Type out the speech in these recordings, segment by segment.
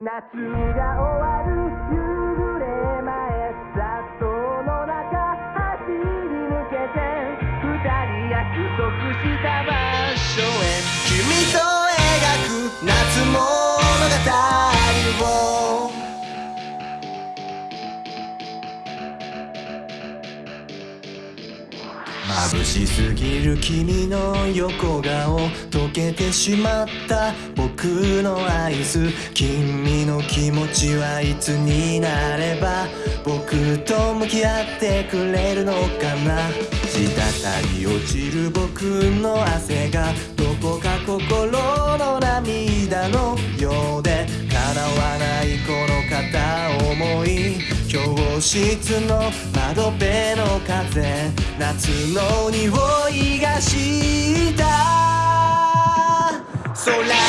夏が終わる夕暮れ前雑踏の中走り抜けて二人約束した場所へ君と描く夏物語眩しすぎる君の横顔溶けてしまった僕のアイス君の気持ちはいつになれば僕と向き合ってくれるのかな。滴り落ちる僕の汗がどこか心の涙のようで叶わないこの片思い。教室の窓辺の風。夏の匂いがした。空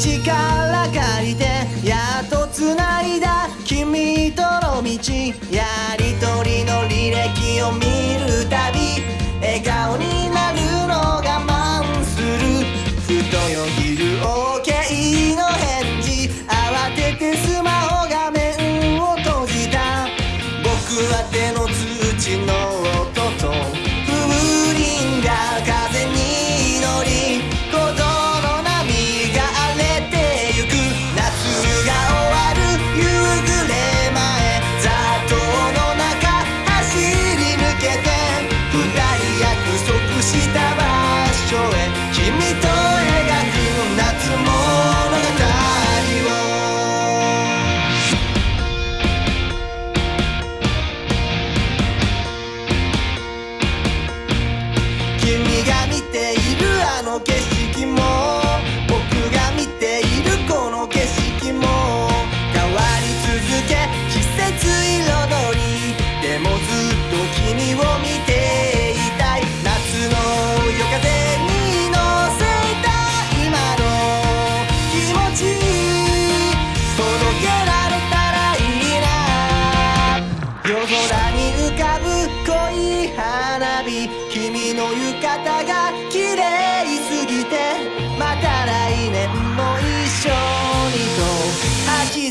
力借りてやっと繋いだ君との道。やりとりの履歴を見君が見ているあの景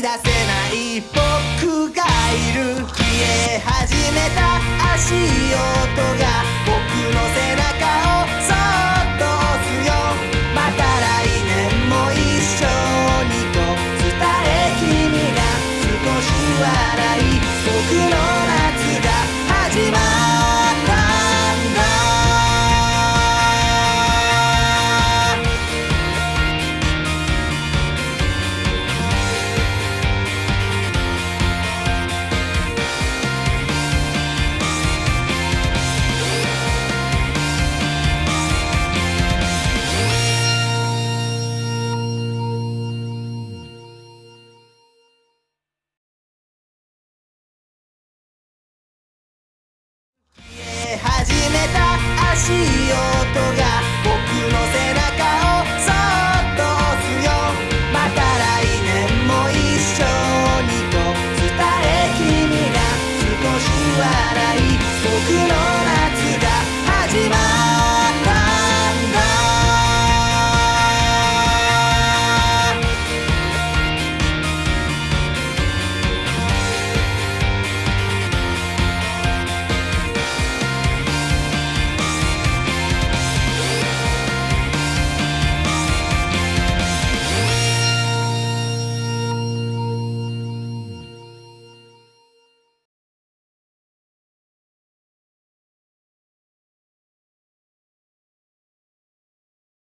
出せない僕がいる消え始めた足音が僕の背中をそっと押すよ。また来年も一緒にと伝え君が少し笑い。僕のしいが僕の背中をそっと押よ。また来年も一緒にと伝え君が少し笑い。僕の